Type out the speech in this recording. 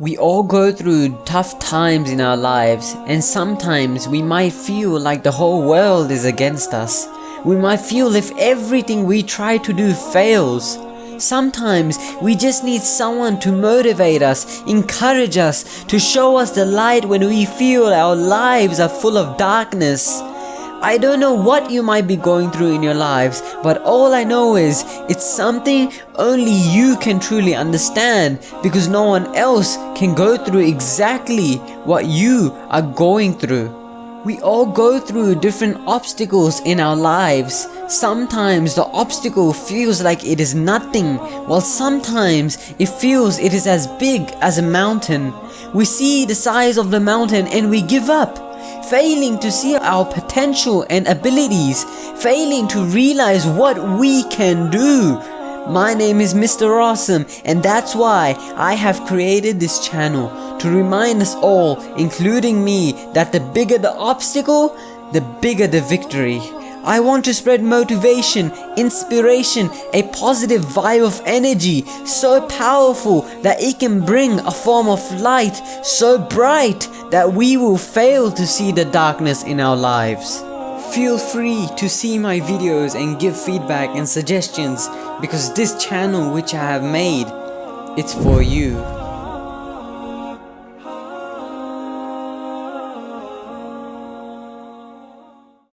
We all go through tough times in our lives and sometimes we might feel like the whole world is against us. We might feel if everything we try to do fails. Sometimes we just need someone to motivate us, encourage us, to show us the light when we feel our lives are full of darkness. I don't know what you might be going through in your lives, but all I know is it's something only you can truly understand because no one else can go through exactly what you are going through. We all go through different obstacles in our lives. Sometimes the obstacle feels like it is nothing, while sometimes it feels it is as big as a mountain. We see the size of the mountain and we give up failing to see our potential and abilities, failing to realize what we can do. My name is Mr. Awesome and that's why I have created this channel to remind us all, including me, that the bigger the obstacle, the bigger the victory. I want to spread motivation, inspiration, a positive vibe of energy so powerful that it can bring a form of light so bright that we will fail to see the darkness in our lives. Feel free to see my videos and give feedback and suggestions because this channel which I have made, it's for you.